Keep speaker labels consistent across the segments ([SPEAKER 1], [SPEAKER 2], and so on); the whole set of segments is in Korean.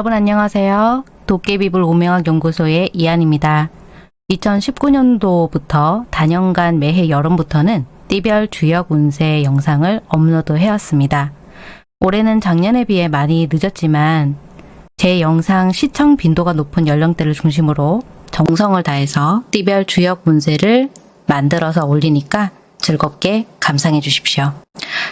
[SPEAKER 1] 여러분 안녕하세요. 도깨비불 오명학 연구소의 이한입니다. 2019년도부터 단연간 매해 여름부터는 띠별 주역 운세 영상을 업로드 해왔습니다. 올해는 작년에 비해 많이 늦었지만 제 영상 시청 빈도가 높은 연령대를 중심으로 정성을 다해서 띠별 주역 운세를 만들어서 올리니까 즐겁게 감상해 주십시오.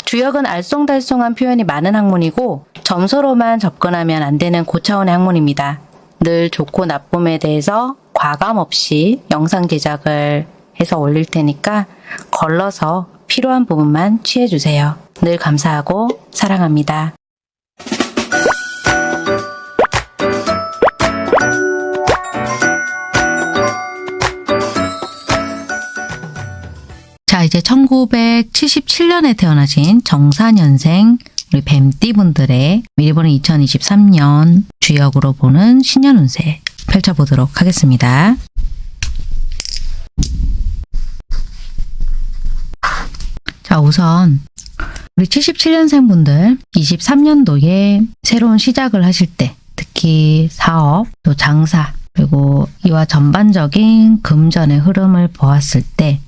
[SPEAKER 1] 주역은 알쏭달쏭한 표현이 많은 학문이고 점수로만 접근하면 안 되는 고차원의 학문입니다. 늘 좋고 나쁨에 대해서 과감 없이 영상 제작을 해서 올릴 테니까 걸러서 필요한 부분만 취해주세요. 늘 감사하고 사랑합니다. 자, 이제 1977년에 태어나신 정사년생 우리 뱀띠분들의 미리 보는 2023년 주역으로 보는 신년 운세 펼쳐보도록 하겠습니다. 자, 우선 우리 77년생 분들 23년도에 새로운 시작을 하실 때 특히 사업, 또 장사, 그리고 이와 전반적인 금전의 흐름을 보았을 때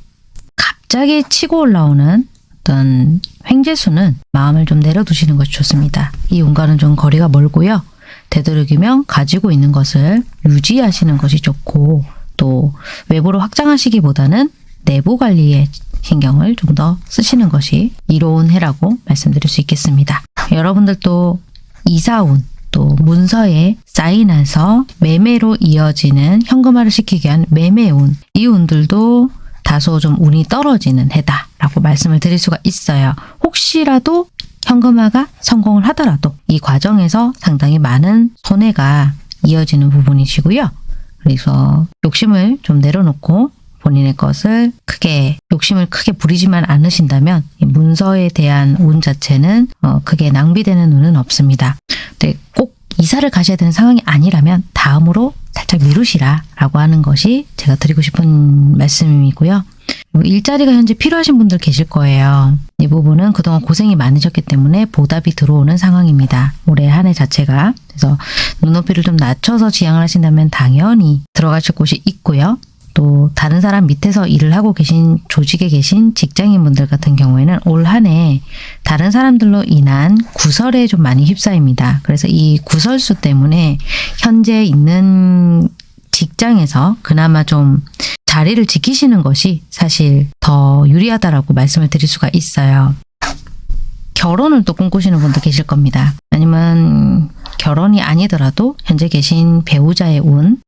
[SPEAKER 1] 갑자기 치고 올라오는 어떤 횡재수는 마음을 좀 내려두시는 것이 좋습니다. 이 운과는 좀 거리가 멀고요. 되도록이면 가지고 있는 것을 유지하시는 것이 좋고 또 외부로 확장하시기보다는 내부 관리에 신경을 좀 더 쓰시는 것이 이로운 해라고 말씀드릴 수 있겠습니다. 여러분들도 이사운 또 문서에 사인해서 매매로 이어지는 현금화를 시키기 위한 매매운 이 운들도 다소 좀 운이 떨어지는 해다라고 말씀을 드릴 수가 있어요. 혹시라도 현금화가 성공을 하더라도 이 과정에서 상당히 많은 손해가 이어지는 부분이시고요. 그래서 욕심을 좀 내려놓고 본인의 것을 크게 욕심을 크게 부리지만 않으신다면 이 문서에 대한 운 자체는 어, 크게 낭비되는 운은 없습니다. 근데 꼭 이사를 가셔야 되는 상황이 아니라면 다음으로 살짝 미루시라 라고 하는 것이 제가 드리고 싶은 말씀이고요. 일자리가 현재 필요하신 분들 계실 거예요. 이 부분은 그동안 고생이 많으셨기 때문에 보답이 들어오는 상황입니다. 올해 한 해 자체가. 그래서 눈높이를 좀 낮춰서 지향을 하신다면 당연히 들어가실 곳이 있고요. 또 다른 사람 밑에서 일을 하고 계신 조직에 계신 직장인분들 같은 경우에는 올 한 해 다른 사람들로 인한 구설에 좀 많이 휩싸입니다. 그래서 이 구설수 때문에 현재 있는 직장에서 그나마 좀 자리를 지키시는 것이 사실 더 유리하다라고 말씀을 드릴 수가 있어요. 결혼을 또 꿈꾸시는 분도 계실 겁니다. 아니면 결혼이 아니더라도 현재 계신 배우자의 운,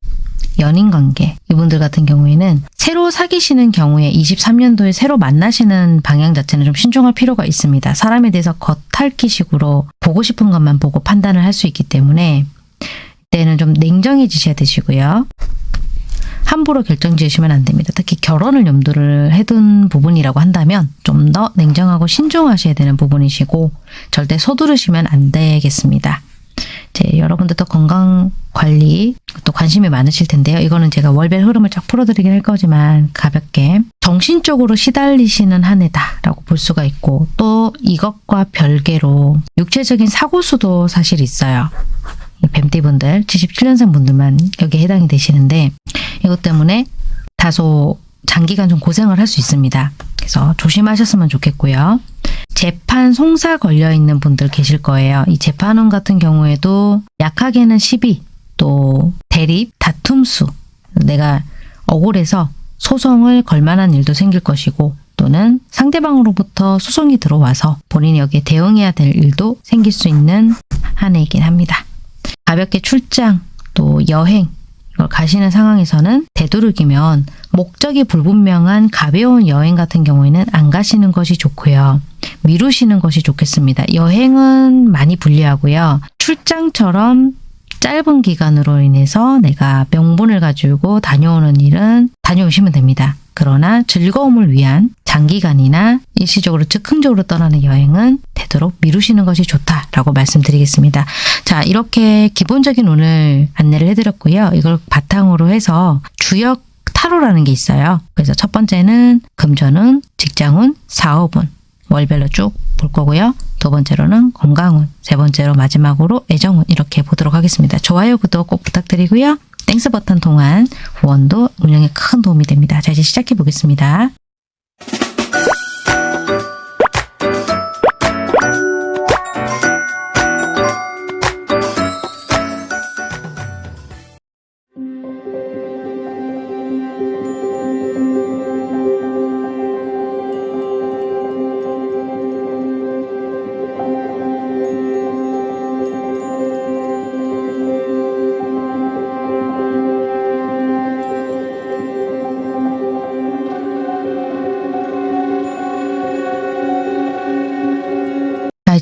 [SPEAKER 1] 연인 관계 이분들 같은 경우에는 새로 사귀시는 경우에 23년도에 새로 만나시는 방향 자체는 좀 신중할 필요가 있습니다. 사람에 대해서 겉핥기식으로 보고 싶은 것만 보고 판단을 할 수 있기 때문에 이때는 좀 냉정해지셔야 되시고요. 함부로 결정 지으시면 안 됩니다. 특히 결혼을 염두를 해둔 부분이라고 한다면 좀 더 냉정하고 신중하셔야 되는 부분이시고 절대 서두르시면 안 되겠습니다. 이제 여러분들도 건강 관리 또 관심이 많으실 텐데요. 이거는 제가 월별 흐름을 쫙 풀어드리긴 할 거지만 가볍게 정신적으로 시달리시는 한 해다라고 볼 수가 있고 또 이것과 별개로 육체적인 사고수도 사실 있어요. 이 뱀띠분들 77년생 분들만 여기에 해당이 되시는데 이것 때문에 다소 장기간 좀 고생을 할 수 있습니다. 그래서 조심하셨으면 좋겠고요. 재판 송사 걸려 있는 분들 계실 거예요. 이 재판원 같은 경우에도 약하게는 시비, 또 대립, 다툼수, 내가 억울해서 소송을 걸 만한 일도 생길 것이고 또는 상대방으로부터 소송이 들어와서 본인이 여기에 대응해야 될 일도 생길 수 있는 한 해이긴 합니다. 가볍게 출장, 또 여행 이걸 가시는 상황에서는 되도록이면 목적이 불분명한 가벼운 여행 같은 경우에는 안 가시는 것이 좋고요. 미루시는 것이 좋겠습니다. 여행은 많이 불리하고요. 출장처럼 짧은 기간으로 인해서 내가 명분을 가지고 다녀오는 일은 다녀오시면 됩니다. 그러나 즐거움을 위한 장기간이나 일시적으로 즉흥적으로 떠나는 여행은 되도록 미루시는 것이 좋다라고 말씀드리겠습니다. 자 이렇게 기본적인 오늘 안내를 해드렸고요. 이걸 바탕으로 해서 주역 타로라는 게 있어요. 그래서 첫 번째는 금전운, 직장운, 사업운 월별로 쭉 볼 거고요. 두 번째로는 건강운, 세 번째로 마지막으로 애정운 이렇게 보도록 하겠습니다. 좋아요, 구독 꼭 부탁드리고요. Thanks 버튼 통한 후원도 운영에 큰 도움이 됩니다. 자, 이제 시작해 보겠습니다.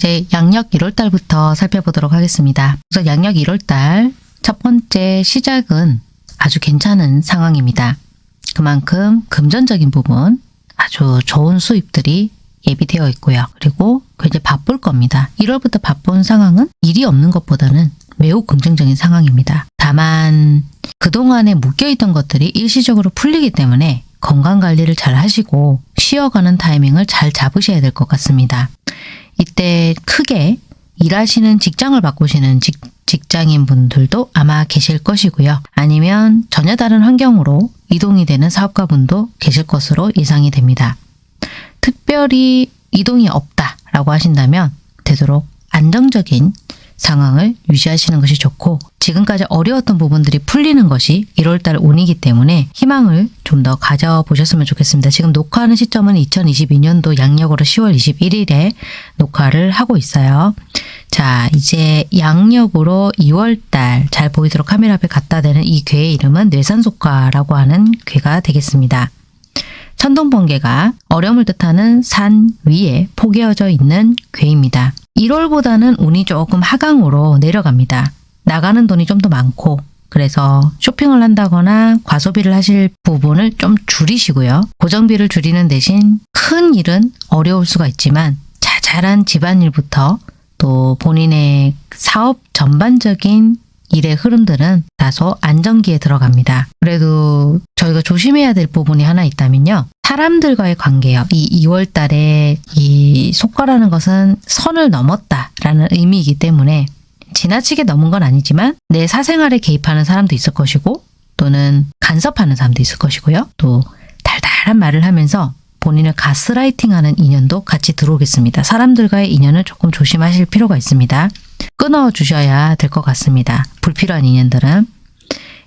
[SPEAKER 1] 이제 양력 1월달부터 살펴보도록 하겠습니다. 우선 양력 1월달 첫 번째 시작은 아주 괜찮은 상황입니다. 그만큼 금전적인 부분 아주 좋은 수입들이 예비되어 있고요. 그리고 굉장히 바쁠 겁니다. 1월부터 바쁜 상황은 일이 없는 것보다는 매우 긍정적인 상황입니다. 다만 그동안에 묶여있던 것들이 일시적으로 풀리기 때문에 건강 관리를 잘 하시고 쉬어가는 타이밍을 잘 잡으셔야 될 것 같습니다. 이때 크게 일하시는 직장을 바꾸시는 직, 직장인 분들도 아마 계실 것이고요. 아니면 전혀 다른 환경으로 이동이 되는 사업가 분도 계실 것으로 예상이 됩니다. 특별히 이동이 없다라고 하신다면 되도록 안정적인 상황을 유지하시는 것이 좋고 지금까지 어려웠던 부분들이 풀리는 것이 1월달 운이기 때문에 희망을 좀 더 가져보셨으면 좋겠습니다. 지금 녹화하는 시점은 2022년도 양력으로 10월 21일에 녹화를 하고 있어요. 자 이제 양력으로 2월달 잘 보이도록 카메라 앞에 갖다 대는 이 괴의 이름은 뇌산속과라고 하는 괴가 되겠습니다. 천둥번개가 어려움을 뜻하는 산 위에 포개어져 있는 괴입니다. 1월보다는 운이 조금 하강으로 내려갑니다. 나가는 돈이 좀 더 많고 그래서 쇼핑을 한다거나 과소비를 하실 부분을 좀 줄이시고요. 고정비를 줄이는 대신 큰 일은 어려울 수가 있지만 자잘한 집안일부터 또 본인의 사업 전반적인 일의 흐름들은 다소 안정기에 들어갑니다. 그래도 저희가 조심해야 될 부분이 하나 있다면요. 사람들과의 관계요. 이 2월 달에 이 속과라는 것은 선을 넘었다라는 의미이기 때문에 지나치게 넘은 건 아니지만 내 사생활에 개입하는 사람도 있을 것이고 또는 간섭하는 사람도 있을 것이고요. 또 달달한 말을 하면서 본인을 가스라이팅하는 인연도 같이 들어오겠습니다. 사람들과의 인연을 조금 조심하실 필요가 있습니다. 끊어 주셔야 될 것 같습니다. 불필요한 인연들은.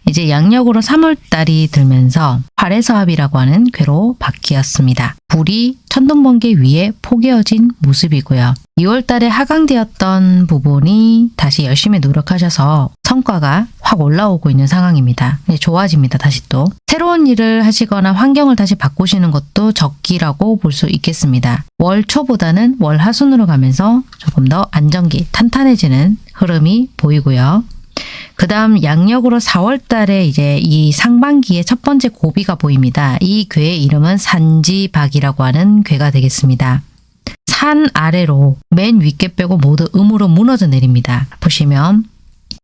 [SPEAKER 1] 이제 양력으로 3월달이 들면서 활해서합이라고 하는 괴로 바뀌었습니다. 불이 천둥번개 위에 포개어진 모습이고요. 2월달에 하강되었던 부분이 다시 열심히 노력하셔서 성과가 확 올라오고 있는 상황입니다. 네, 좋아집니다. 다시 또. 새로운 일을 하시거나 환경을 다시 바꾸시는 것도 적기라고 볼 수 있겠습니다. 월 초보다는 월 하순으로 가면서 조금 더 안정기, 탄탄해지는 흐름이 보이고요. 그 다음 양력으로 4월 달에 이제 이 상반기의 첫 번째 고비가 보입니다. 이 괴의 이름은 산지박이라고 하는 괴가 되겠습니다. 산 아래로 맨 윗개 빼고 모두 음으로 무너져 내립니다. 보시면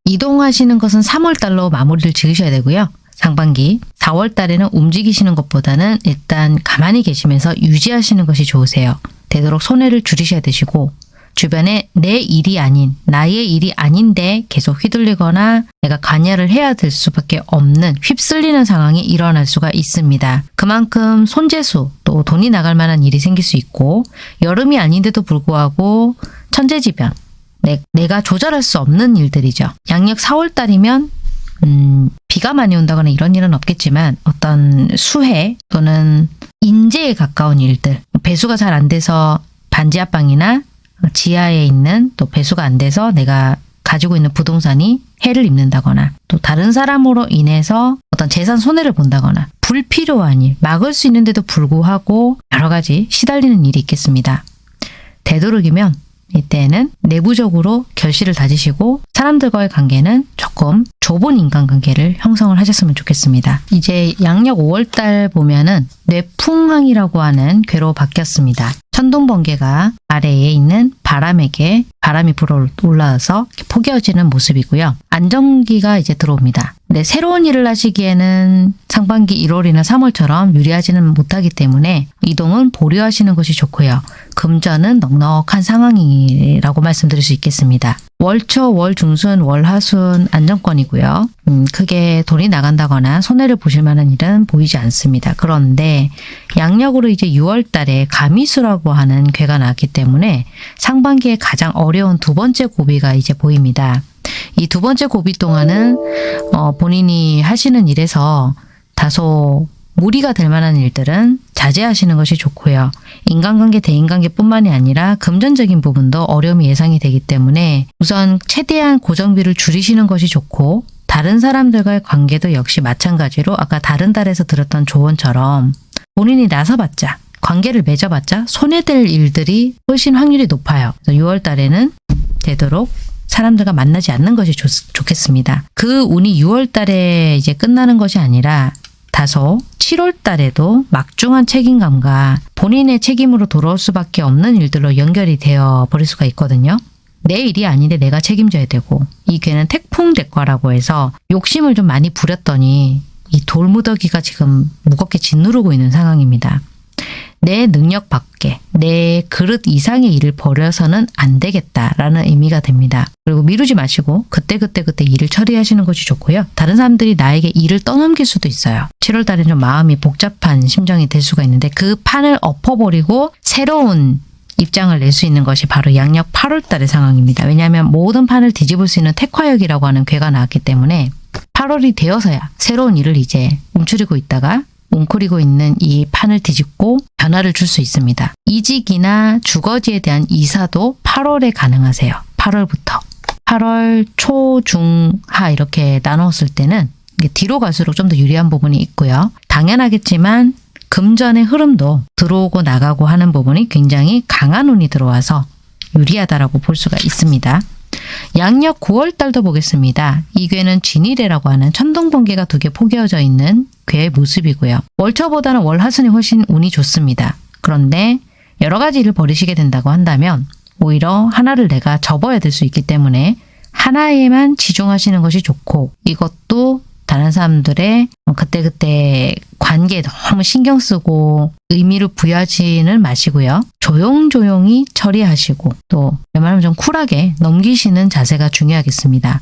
[SPEAKER 1] 이동하시는 것은 3월 달로 마무리를 지으셔야 되고요. 상반기 4월 달에는 움직이시는 것보다는 일단 가만히 계시면서 유지하시는 것이 좋으세요. 되도록 손해를 줄이셔야 되시고 주변에 내 일이 아닌 나의 일이 아닌데 계속 휘둘리거나 내가 관여를 해야 될 수밖에 없는 휩쓸리는 상황이 일어날 수가 있습니다. 그만큼 손재수 또 돈이 나갈 만한 일이 생길 수 있고 여름이 아닌데도 불구하고 천재지변 내, 내가 조절할 수 없는 일들이죠. 양력 4월 달이면 음, 비가 많이 온다거나 이런 일은 없겠지만 어떤 수해 또는 인재에 가까운 일들 배수가 잘 안 돼서 반지하방이나 지하에 있는 또 배수가 안 돼서 내가 가지고 있는 부동산이 해를 입는다거나 또 다른 사람으로 인해서 어떤 재산 손해를 본다거나 불필요한 일, 막을 수 있는데도 불구하고 여러 가지 시달리는 일이 있겠습니다. 되도록이면 이때는 내부적으로 결실을 다지시고 사람들과의 관계는 조금 좁은 인간관계를 형성을 하셨으면 좋겠습니다. 이제 양력 5월달 보면은 뇌풍항이라고 하는 괴로 바뀌었습니다. 천둥 번개가 아래에 있는 바람에게 바람이 불어 올라와서 포개어지는 모습이고요. 안정기가 이제 들어옵니다. 근데 새로운 일을 하시기에는 상반기 1월이나 3월처럼 유리하지는 못하기 때문에 이동은 보류하시는 것이 좋고요. 금전은 넉넉한 상황이라고 말씀드릴 수 있겠습니다. 월초, 월중순, 월하순 안정권이고요. 음, 크게 돈이 나간다거나 손해를 보실 만한 일은 보이지 않습니다. 그런데 양력으로 이제 6월 달에 가미수라고 하는 괴가 나왔기 때문에 상반기에 가장 어려운 두 번째 고비가 이제 보입니다. 이 두 번째 고비 동안은 어, 본인이 하시는 일에서 다소 무리가 될 만한 일들은 자제하시는 것이 좋고요. 인간관계, 대인관계뿐만이 아니라 금전적인 부분도 어려움이 예상이 되기 때문에 우선 최대한 고정비를 줄이시는 것이 좋고 다른 사람들과의 관계도 역시 마찬가지로 아까 다른 달에서 들었던 조언처럼 본인이 나서봤자 관계를 맺어봤자 손해될 일들이 훨씬 확률이 높아요. 그래서 6월 달에는 되도록 사람들과 만나지 않는 것이 좋, 좋겠습니다. 그 운이 6월 달에 이제 끝나는 것이 아니라 다소 7월 달에도 막중한 책임감과 본인의 책임으로 돌아올 수밖에 없는 일들로 연결이 되어 버릴 수가 있거든요. 내 일이 아닌데 내가 책임져야 되고 이 괴는 태풍 대과라고 해서 욕심을 좀 많이 부렸더니 이 돌무더기가 지금 무겁게 짓누르고 있는 상황입니다. 내 능력 밖에 내 그릇 이상의 일을 벌여서는 안 되겠다라는 의미가 됩니다. 그리고 미루지 마시고 그때그때 그때 일을 처리하시는 것이 좋고요. 다른 사람들이 나에게 일을 떠넘길 수도 있어요. 7월 달에 좀 마음이 복잡한 심정이 될 수가 있는데 그 판을 엎어버리고 새로운 입장을 낼 수 있는 것이 바로 양력 8월 달의 상황입니다. 왜냐하면 모든 판을 뒤집을 수 있는 택화역이라고 하는 괴가 나왔기 때문에 8월이 되어서야 새로운 일을 이제 움츠리고 있다가 웅크리고 있는 이 판을 뒤집고 변화를 줄 수 있습니다. 이직이나 주거지에 대한 이사도 8월에 가능하세요. 8월부터. 8월 초, 중, 하 이렇게 나눴을 때는 뒤로 갈수록 좀 더 유리한 부분이 있고요. 당연하겠지만 금전의 흐름도 들어오고 나가고 하는 부분이 굉장히 강한 운이 들어와서 유리하다라고 볼 수가 있습니다. 양력 9월 달도 보겠습니다. 이 괴는 진일해라고 하는 천둥번개가 두 개 포개어져 있는 괴의 모습이고요. 월초보다는 월하순이 훨씬 운이 좋습니다. 그런데 여러 가지 일을 벌이시게 된다고 한다면 오히려 하나를 내가 접어야 될 수 있기 때문에 하나에만 치중하시는 것이 좋고 이것도 다른 사람들의 그때그때 관계에 너무 신경 쓰고 의미를 부여하지는 마시고요. 조용조용히 처리하시고 또 웬만하면 좀 쿨하게 넘기시는 자세가 중요하겠습니다.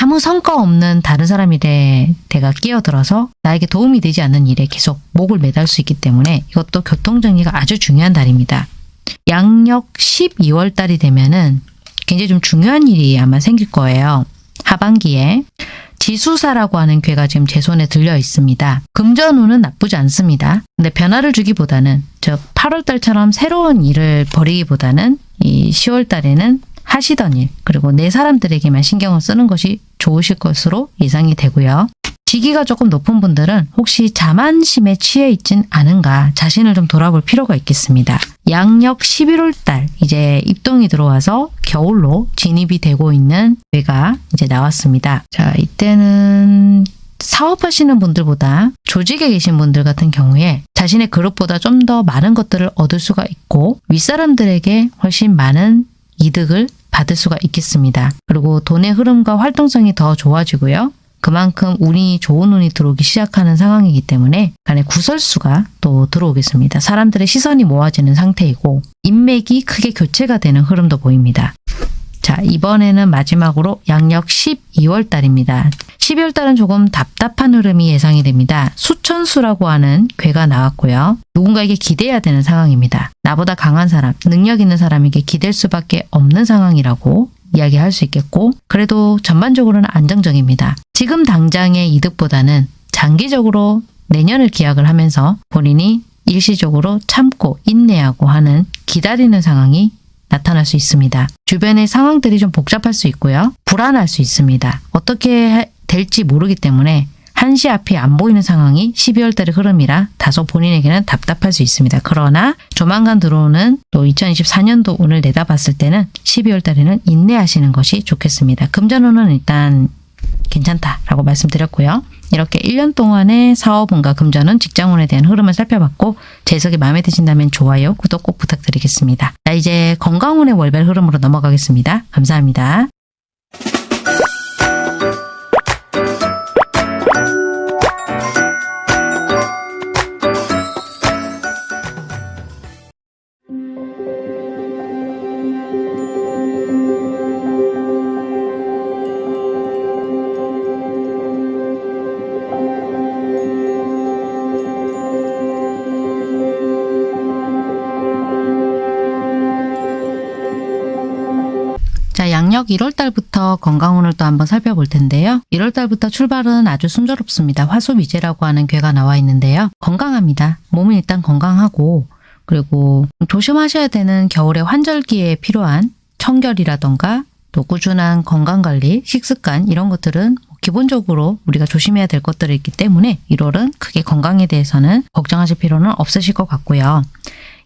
[SPEAKER 1] 아무 성과 없는 다른 사람 일에 내가 끼어들어서 나에게 도움이 되지 않는 일에 계속 목을 매달 수 있기 때문에 이것도 교통정리가 아주 중요한 달입니다. 양력 12월 달이 되면은 굉장히 좀 중요한 일이 아마 생길 거예요. 하반기에 지수사라고 하는 괴가 지금 제 손에 들려 있습니다. 금전운은 나쁘지 않습니다. 근데 변화를 주기보다는 즉 8월 달처럼 새로운 일을 벌이기보다는 이 10월 달에는 하시던 일 그리고 내 사람들에게만 신경을 쓰는 것이 좋으실 것으로 예상이 되고요. 지기가 조금 높은 분들은 혹시 자만심에 취해 있진 않은가 자신을 좀 돌아볼 필요가 있겠습니다. 양력 11월 달 이제 입동이 들어와서 겨울로 진입이 되고 있는 회가 이제 나왔습니다. 자 이때는 사업하시는 분들보다 조직에 계신 분들 같은 경우에 자신의 그룹보다 좀 더 많은 것들을 얻을 수가 있고 윗사람들에게 훨씬 많은 이득을 받을 수가 있겠습니다. 그리고 돈의 흐름과 활동성이 더 좋아지고요. 그만큼 운이 좋은 운이 들어오기 시작하는 상황이기 때문에 간에 구설수가 또 들어오겠습니다. 사람들의 시선이 모아지는 상태이고 인맥이 크게 교체가 되는 흐름도 보입니다. 자 이번에는 마지막으로 양력 12월 달입니다. 12월 달은 조금 답답한 흐름이 예상이 됩니다. 수천수라고 하는 괴가 나왔고요. 누군가에게 기대야 되는 상황입니다. 나보다 강한 사람, 능력 있는 사람에게 기댈 수밖에 없는 상황이라고 이야기할 수 있겠고 그래도 전반적으로는 안정적입니다. 지금 당장의 이득보다는 장기적으로 내년을 기약을 하면서 본인이 일시적으로 참고 인내하고 하는 기다리는 상황이 나타날 수 있습니다. 주변의 상황들이 좀 복잡할 수 있고요. 불안할 수 있습니다. 어떻게 될지 모르기 때문에 한시 앞이 안 보이는 상황이 12월 달의 흐름이라 다소 본인에게는 답답할 수 있습니다. 그러나 조만간 들어오는 또 2024년도 운을 내다봤을 때는 12월 달에는 인내하시는 것이 좋겠습니다. 금전운은 일단 괜찮다라고 말씀드렸고요. 이렇게 1년 동안의 사업운과 금전은 직장운에 대한 흐름을 살펴봤고 재석이 마음에 드신다면 좋아요, 구독 꼭 부탁드리겠습니다. 자 이제 건강운의 월별 흐름으로 넘어가겠습니다. 감사합니다. 자, 양력 1월달부터 건강운을 또 한번 살펴볼 텐데요. 1월달부터 출발은 아주 순조롭습니다. 화수미제라고 하는 괴가 나와 있는데요. 건강합니다. 몸은 일단 건강하고 그리고 조심하셔야 되는 겨울의 환절기에 필요한 청결이라던가 또 꾸준한 건강관리, 식습관 이런 것들은 기본적으로 우리가 조심해야 될 것들이 있기 때문에 1월은 크게 건강에 대해서는 걱정하실 필요는 없으실 것 같고요.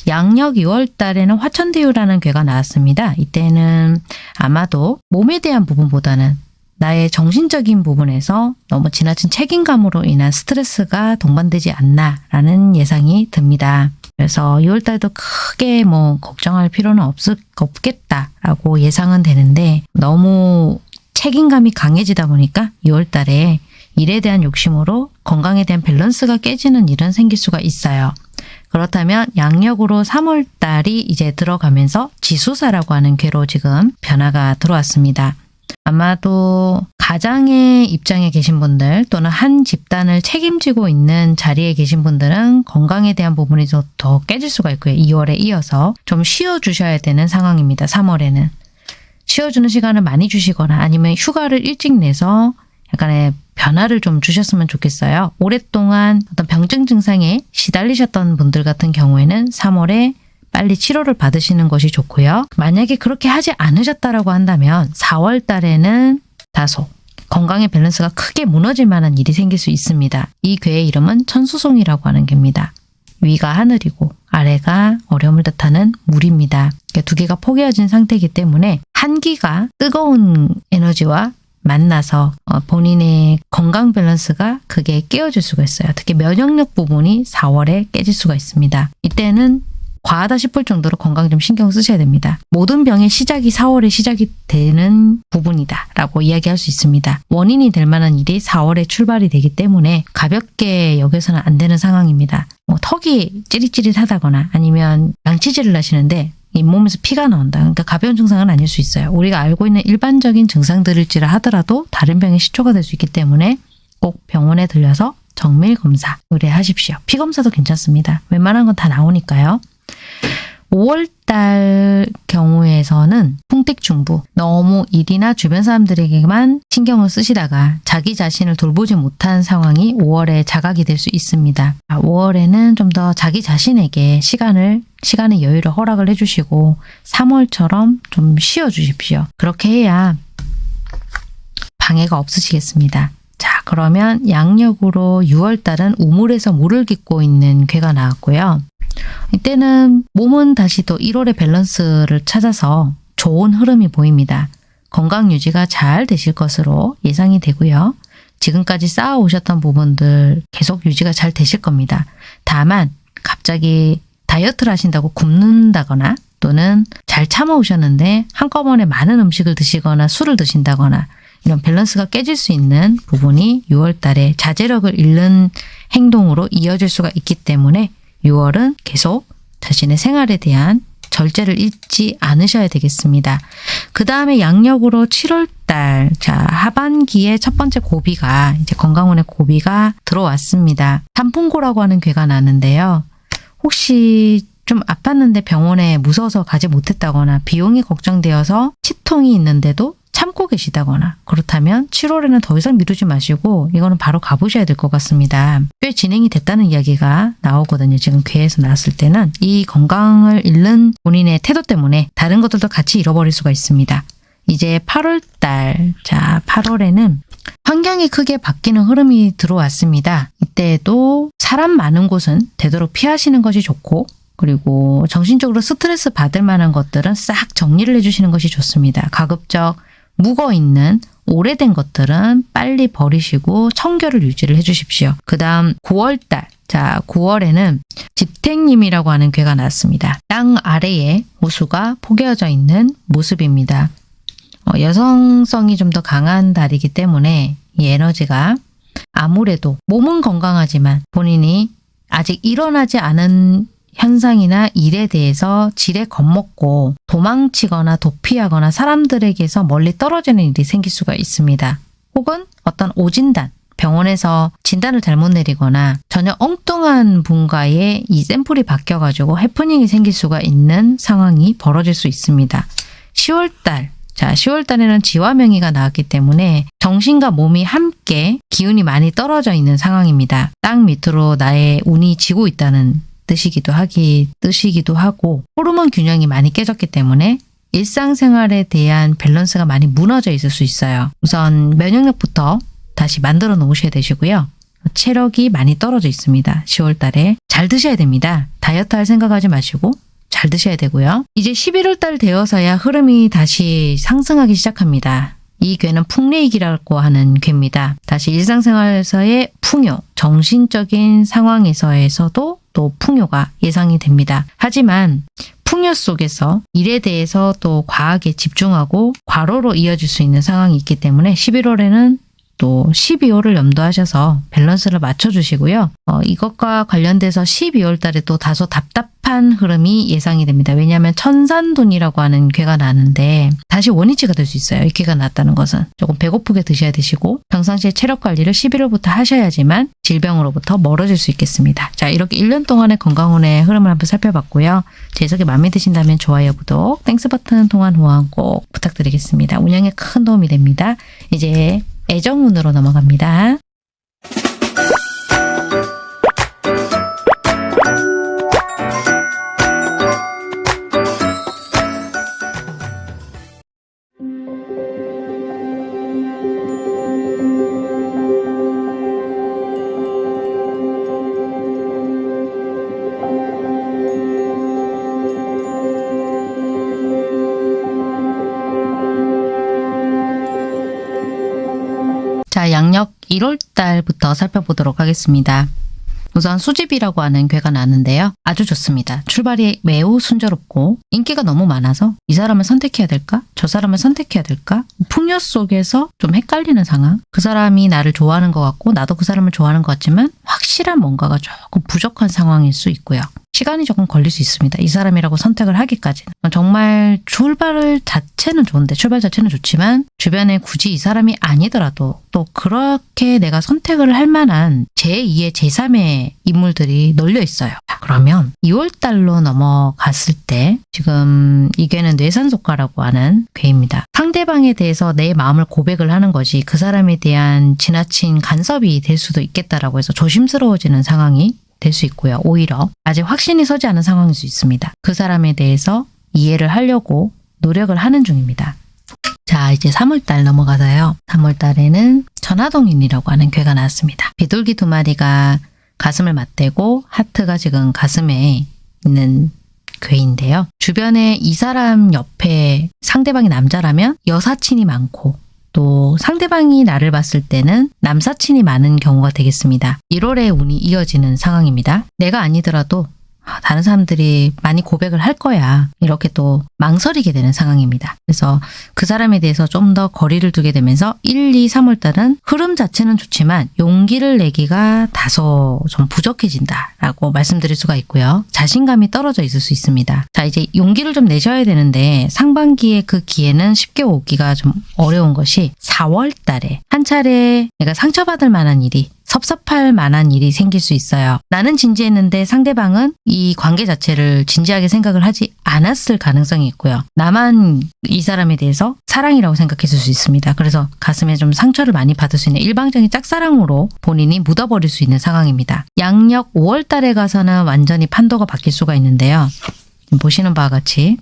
[SPEAKER 1] 양력 2월 달에는 화천대유라는 괴가 나왔습니다. 이때는 아마도 몸에 대한 부분보다는 나의 정신적인 부분에서 너무 지나친 책임감으로 인한 스트레스가 동반되지 않나라는 예상이 듭니다. 그래서 2월 달도 크게 뭐 걱정할 필요는 없, 없겠다라고 예상은 되는데 너무 책임감이 강해지다 보니까 2월 달에 일에 대한 욕심으로 건강에 대한 밸런스가 깨지는 일은 생길 수가 있어요. 그렇다면 양력으로 3월 달이 이제 들어가면서 지수사라고 하는 괴로 지금 변화가 들어왔습니다. 아마도 가장의 입장에 계신 분들 또는 한 집단을 책임지고 있는 자리에 계신 분들은 건강에 대한 부분이 더, 더 깨질 수가 있고요. 2월에 이어서 좀 쉬어주셔야 되는 상황입니다. 3월에는. 쉬어주는 시간을 많이 주시거나 아니면 휴가를 일찍 내서 약간의 변화를 좀 주셨으면 좋겠어요. 오랫동안 어떤 병증 증상에 시달리셨던 분들 같은 경우에는 3월에 빨리 치료를 받으시는 것이 좋고요. 만약에 그렇게 하지 않으셨다라고 한다면 4월 달에는 다소 건강의 밸런스가 크게 무너질 만한 일이 생길 수 있습니다. 이 괴의 이름은 천수송이라고 하는 괴입니다. 위가 하늘이고 아래가 어려움을 뜻하는 물입니다. 두 개가 포개어진 상태이기 때문에 한기가 뜨거운 에너지와 만나서 어, 본인의 건강 밸런스가 크게 깨어질 수가 있어요. 특히 면역력 부분이 4월에 깨질 수가 있습니다. 이때는 과하다 싶을 정도로 건강 좀 신경 쓰셔야 됩니다. 모든 병의 시작이 4월에 시작이 되는 부분이다 라고 이야기할 수 있습니다. 원인이 될 만한 일이 4월에 출발이 되기 때문에 가볍게 여겨서는 안 되는 상황입니다. 뭐 턱이 찌릿찌릿하다거나 아니면 양치질을 하시는데 잇 몸에서 피가 나온다. 그러니까 가벼운 증상은 아닐 수 있어요. 우리가 알고 있는 일반적인 증상들일지라 하더라도 다른 병의 시초가 될 수 있기 때문에 꼭 병원에 들려서 정밀 검사 의뢰하십시오. 피 검사도 괜찮습니다. 웬만한 건 다 나오니까요. 5월달 경우에서는 풍택중부 너무 일이나 주변 사람들에게만 신경을 쓰시다가 자기 자신을 돌보지 못한 상황이 5월에 자각이 될 수 있습니다. 5월에는 좀 더 자기 자신에게 시간을 시간의 여유를 허락을 해주시고 3월처럼 좀 쉬어주십시오. 그렇게 해야 방해가 없으시겠습니다. 자 그러면 양력으로 6월달은 우물에서 물을 깃고 있는 괴가 나왔고요. 이때는 몸은 다시 또 1월의 밸런스를 찾아서 좋은 흐름이 보입니다. 건강 유지가 잘 되실 것으로 예상이 되고요. 지금까지 쌓아오셨던 부분들 계속 유지가 잘 되실 겁니다. 다만 갑자기 다이어트를 하신다고 굶는다거나 또는 잘 참아오셨는데 한꺼번에 많은 음식을 드시거나 술을 드신다거나 이런 밸런스가 깨질 수 있는 부분이 6월 달에 자제력을 잃는 행동으로 이어질 수가 있기 때문에 6월은 계속 자신의 생활에 대한 절제를 잊지 않으셔야 되겠습니다. 그 다음에 양력으로 7월달, 자, 하반기에 첫 번째 고비가, 이제 건강운의 고비가 들어왔습니다. 단풍고라고 하는 괴가 나는데요. 혹시 좀 아팠는데 병원에 무서워서 가지 못했다거나 비용이 걱정되어서 치통이 있는데도 참고 계시다거나 그렇다면 7월에는 더 이상 미루지 마시고 이거는 바로 가보셔야 될 것 같습니다. 꽤 진행이 됐다는 이야기가 나오거든요. 지금 괴에서 나왔을 때는 이 건강을 잃는 본인의 태도 때문에 다른 것들도 같이 잃어버릴 수가 있습니다. 이제 8월달, 자 8월에는 환경이 크게 바뀌는 흐름이 들어왔습니다. 이때도 사람 많은 곳은 되도록 피하시는 것이 좋고 그리고 정신적으로 스트레스 받을 만한 것들은 싹 정리를 해주시는 것이 좋습니다. 가급적 묵어있는 오래된 것들은 빨리 버리시고 청결을 유지를 해주십시오. 그 다음 9월달. 자, 9월에는 집택님이라고 하는 괴가 나왔습니다. 땅 아래에 호수가 포개어져 있는 모습입니다. 어, 여성성이 좀 더 강한 달이기 때문에 이 에너지가 아무래도 몸은 건강하지만 본인이 아직 일어나지 않은 현상이나 일에 대해서 지레 겁먹고 도망치거나 도피하거나 사람들에게서 멀리 떨어지는 일이 생길 수가 있습니다. 혹은 어떤 오진단, 병원에서 진단을 잘못 내리거나 전혀 엉뚱한 분과의 이 샘플이 바뀌어가지고 해프닝이 생길 수가 있는 상황이 벌어질 수 있습니다. 10월달 자, 10월 달에는 지화 명의가 나왔기 때문에 정신과 몸이 함께 기운이 많이 떨어져 있는 상황입니다. 땅 밑으로 나의 운이 지고 있다는 뜻이기도 하기, 뜻이기도 하고 호르몬 균형이 많이 깨졌기 때문에 일상생활에 대한 밸런스가 많이 무너져 있을 수 있어요. 우선 면역력부터 다시 만들어 놓으셔야 되시고요. 체력이 많이 떨어져 있습니다. 10월 달에 잘 드셔야 됩니다. 다이어트 할 생각하지 마시고 잘 드셔야 되고요. 이제 11월 달 되어서야 흐름이 다시 상승하기 시작합니다. 이 괴는 풍레이기라고 하는 괴입니다. 다시 일상생활에서의 풍요, 정신적인 상황에서에서도 또 풍요가 예상이 됩니다. 하지만 풍요 속에서 일에 대해서 또 과하게 집중하고 과로로 이어질 수 있는 상황이 있기 때문에 11월에는 또 12월을 염두하셔서 밸런스를 맞춰주시고요. 어, 이것과 관련돼서 12월 달에 또 다소 답답한 흐름이 예상이 됩니다. 왜냐하면 천산돈이라고 하는 괴가 나는데 다시 원위치가 될 수 있어요. 이 괴가 났다는 것은 조금 배고프게 드셔야 되시고 평상시에 체력 관리를 11월부터 하셔야지만 질병으로부터 멀어질 수 있겠습니다. 자 이렇게 1년 동안의 건강운의 흐름을 한번 살펴봤고요. 제 해석이 마음에 드신다면 좋아요, 구독, Thanks 버튼 통한 후원 꼭 부탁드리겠습니다. 운영에 큰 도움이 됩니다. 이제 애정운으로 넘어갑니다. 자, 양력 1월 달부터 살펴보도록 하겠습니다. 우선 수집이라고 하는 괴가 나는데요. 아주 좋습니다. 출발이 매우 순조롭고 인기가 너무 많아서 이 사람을 선택해야 될까? 저 사람을 선택해야 될까? 풍요 속에서 좀 헷갈리는 상황. 그 사람이 나를 좋아하는 것 같고 나도 그 사람을 좋아하는 것 같지만 확실한 뭔가가 조금 부족한 상황일 수 있고요. 시간이 조금 걸릴 수 있습니다. 이 사람이라고 선택을 하기까지는. 정말 출발 자체는 좋은데 출발 자체는 좋지만 주변에 굳이 이 사람이 아니더라도 또 그렇게 내가 선택을 할 만한 제2의 제3의 인물들이 널려 있어요. 자, 그러면 2월 달로 넘어갔을 때 지금 이 괴는 뇌산속가라고 하는 괴입니다. 상대방에 대해서 내 마음을 고백을 하는 것이 그 사람에 대한 지나친 간섭이 될 수도 있겠다라고 해서 조심스러워지는 상황이 될 수 있고요. 오히려 아직 확신이 서지 않은 상황일 수 있습니다. 그 사람에 대해서 이해를 하려고 노력을 하는 중입니다. 자, 이제 3월달 넘어가서요. 3월달에는 전화동인이라고 하는 괴가 나왔습니다. 비둘기 두 마리가 가슴을 맞대고 하트가 지금 가슴에 있는 괴인데요. 주변에 이 사람 옆에 상대방이 남자라면 여사친이 많고 또 상대방이 나를 봤을 때는 남사친이 많은 경우가 되겠습니다. 1월에 운이 이어지는 상황입니다. 내가 아니더라도 아, 다른 사람들이 많이 고백을 할 거야. 이렇게 또 망설이게 되는 상황입니다. 그래서 그 사람에 대해서 좀 더 거리를 두게 되면서 1, 2, 3월 달은 흐름 자체는 좋지만 용기를 내기가 다소 좀 부족해진다라고 말씀드릴 수가 있고요. 자신감이 떨어져 있을 수 있습니다. 자, 이제 용기를 좀 내셔야 되는데 상반기에 그 기회는 쉽게 오기가 좀 어려운 것이 4월 달에 한 차례 내가 상처받을 만한 일이 섭섭할 만한 일이 생길 수 있어요. 나는 진지했는데 상대방은 이 관계 자체를 진지하게 생각을 하지 않았을 가능성이 있고요. 나만 이 사람에 대해서 사랑이라고 생각했을 수 있습니다. 그래서 가슴에 좀 상처를 많이 받을 수 있는 일방적인 짝사랑으로 본인이 묻어버릴 수 있는 상황입니다. 양력 5월 달에 가서는 완전히 판도가 바뀔 수가 있는데요. 보시는 바와 같이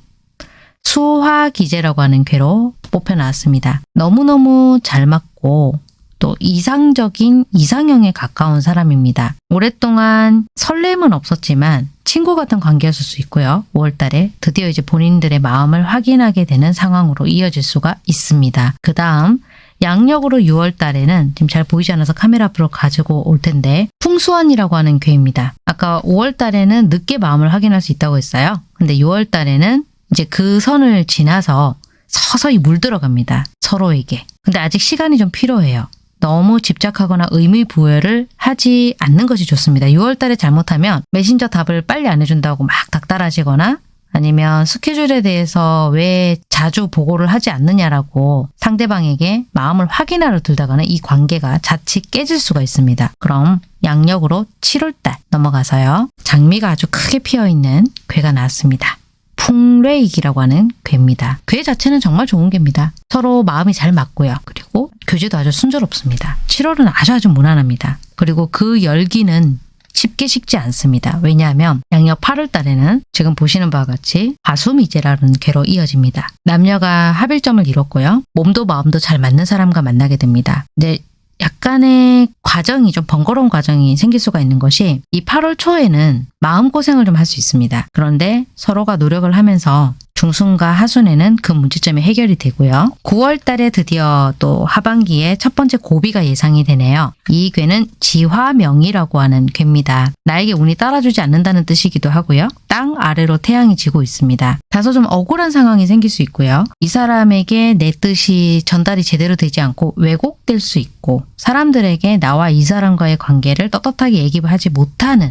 [SPEAKER 1] 수화 기제라고 하는 괴로 뽑혀 나왔습니다. 너무너무 잘 맞고 또 이상적인 이상형에 가까운 사람입니다. 오랫동안 설렘은 없었지만 친구 같은 관계였을 수 있고요. 5월달에 드디어 이제 본인들의 마음을 확인하게 되는 상황으로 이어질 수가 있습니다. 그 다음 양력으로 6월 달에는 지금 잘 보이지 않아서 카메라 앞으로 가지고 올 텐데 풍수원이라고 하는 괴입니다. 아까 5월 달에는 늦게 마음을 확인할 수 있다고 했어요. 근데 6월 달에는 이제 그 선을 지나서 서서히 물들어갑니다. 서로에게. 근데 아직 시간이 좀 필요해요. 너무 집착하거나 의미 부여를 하지 않는 것이 좋습니다. 6월 달에 잘못하면 메신저 답을 빨리 안 해준다고 막 닥달하시거나 아니면 스케줄에 대해서 왜 자주 보고를 하지 않느냐라고 상대방에게 마음을 확인하러 들다가는 이 관계가 자칫 깨질 수가 있습니다. 그럼 양력으로 7월달 넘어가서요. 장미가 아주 크게 피어있는 괴가 나왔습니다. 풍레익이라고 하는 괴입니다. 괴 자체는 정말 좋은 괴입니다. 서로 마음이 잘 맞고요. 그리고 교제도 아주 순조롭습니다. 7월은 아주 아주 무난합니다. 그리고 그 열기는 쉽게 식지 않습니다. 왜냐하면 양력 8월 달에는 지금 보시는 바와 같이 가수미제라는 괴로 이어집니다. 남녀가 합일점을 이뤘고요. 몸도 마음도 잘 맞는 사람과 만나게 됩니다. 근데 약간의 과정이 좀 번거로운 과정이 생길 수가 있는 것이 이 8월 초에는 마음고생을 좀 할 수 있습니다. 그런데 서로가 노력을 하면서 중순과 하순에는 그 문제점이 해결이 되고요. 9월 달에 드디어 또 하반기에 첫 번째 고비가 예상이 되네요. 이 괴는 지화명이라고 하는 괴입니다. 나에게 운이 따라주지 않는다는 뜻이기도 하고요. 땅 아래로 태양이 지고 있습니다. 다소 좀 억울한 상황이 생길 수 있고요. 이 사람에게 내 뜻이 전달이 제대로 되지 않고 왜곡될 수 있고 사람들에게 나와 이 사람과의 관계를 떳떳하게 얘기하지 못하는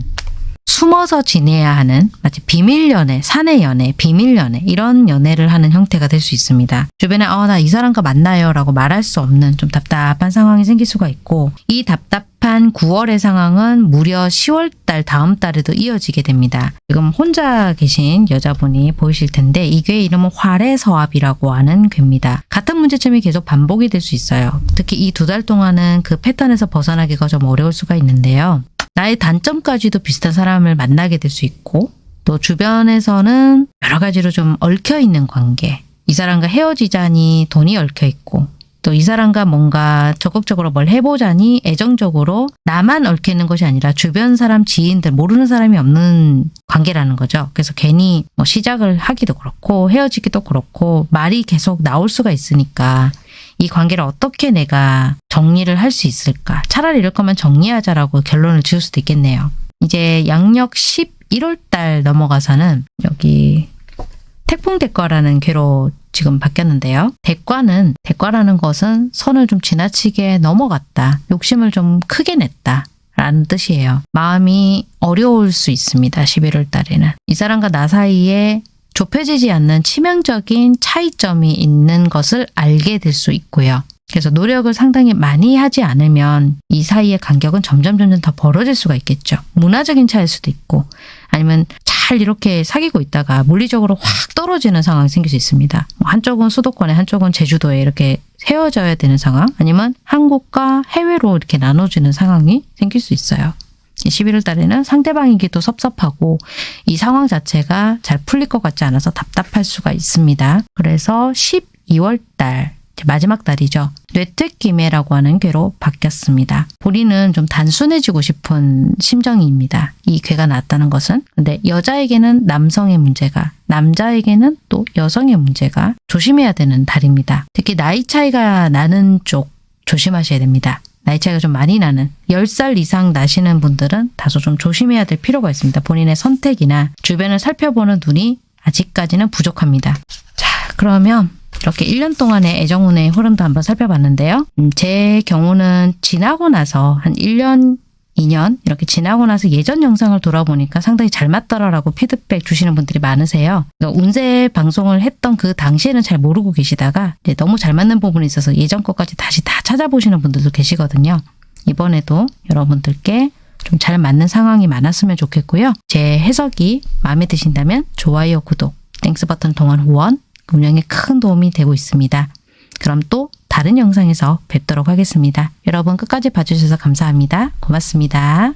[SPEAKER 1] 숨어서 지내야 하는 마치 비밀 연애, 사내 연애, 비밀 연애 이런 연애를 하는 형태가 될 수 있습니다. 주변에 어, 나 이 사람과 만나요 라고 말할 수 없는 좀 답답한 상황이 생길 수가 있고 이 답답한 9월의 상황은 무려 10월 달 다음 달에도 이어지게 됩니다. 지금 혼자 계신 여자분이 보이실 텐데 이 괴의 이름은 활해서압이라고 하는 괴입니다. 같은 문제점이 계속 반복이 될 수 있어요. 특히 이 두 달 동안은 그 패턴에서 벗어나기가 좀 어려울 수가 있는데요. 나의 단점까지도 비슷한 사람을 만나게 될 수 있고 또 주변에서는 여러 가지로 좀 얽혀 있는 관계 이 사람과 헤어지자니 돈이 얽혀 있고 또 이 사람과 뭔가 적극적으로 뭘 해보자니 애정적으로 나만 얽혀 있는 것이 아니라 주변 사람 지인들 모르는 사람이 없는 관계라는 거죠. 그래서 괜히 뭐 시작을 하기도 그렇고 헤어지기도 그렇고 말이 계속 나올 수가 있으니까 이 관계를 어떻게 내가 정리를 할 수 있을까? 차라리 이럴 거면 정리하자라고 결론을 지을 수도 있겠네요. 이제 양력 11월 달 넘어가서는 여기 태풍 대과라는 괴로 지금 바뀌었는데요. 대과는 대과라는 것은 선을 좀 지나치게 넘어갔다. 욕심을 좀 크게 냈다. 라는 뜻이에요. 마음이 어려울 수 있습니다. 11월 달에는. 이 사람과 나 사이에 좁혀지지 않는 치명적인 차이점이 있는 것을 알게 될 수 있고요. 그래서 노력을 상당히 많이 하지 않으면 이 사이의 간격은 점점 점점 더 벌어질 수가 있겠죠. 문화적인 차일 수도 있고 아니면 잘 이렇게 사귀고 있다가 물리적으로 확 떨어지는 상황이 생길 수 있습니다. 뭐 한쪽은 수도권에 한쪽은 제주도에 이렇게 헤어져야 되는 상황 아니면 한국과 해외로 이렇게 나눠지는 상황이 생길 수 있어요. 11월 달에는 상대방에게도 섭섭하고 이 상황 자체가 잘 풀릴 것 같지 않아서 답답할 수가 있습니다. 그래서 12월 달 마지막 달이죠. 뇌퇴기매라고 하는 괴로 바뀌었습니다. 본인은 좀 단순해지고 싶은 심정입니다. 이 괴가 나왔다는 것은. 근데 여자에게는 남성의 문제가, 남자에게는 또 여성의 문제가 조심해야 되는 달입니다. 특히 나이 차이가 나는 쪽 조심하셔야 됩니다. 나이 차이가 좀 많이 나는 10살 이상 나시는 분들은 다소 좀 조심해야 될 필요가 있습니다. 본인의 선택이나 주변을 살펴보는 눈이 아직까지는 부족합니다. 자 그러면 이렇게 1년 동안의 애정운의 흐름도 한번 살펴봤는데요. 음, 제 경우는 지나고 나서 한 1년 2년 이렇게 지나고 나서 예전 영상을 돌아보니까 상당히 잘 맞더라라고 피드백 주시는 분들이 많으세요. 그러니까 운세 방송을 했던 그 당시에는 잘 모르고 계시다가 너무 잘 맞는 부분이 있어서 예전 것까지 다시 다 찾아보시는 분들도 계시거든요. 이번에도 여러분들께 좀 잘 맞는 상황이 많았으면 좋겠고요. 제 해석이 마음에 드신다면 좋아요, 구독, Thanks 버튼 통한 후원, 운영에 큰 도움이 되고 있습니다. 그럼 또 다른 영상에서 뵙도록 하겠습니다. 여러분 끝까지 봐주셔서 감사합니다. 고맙습니다.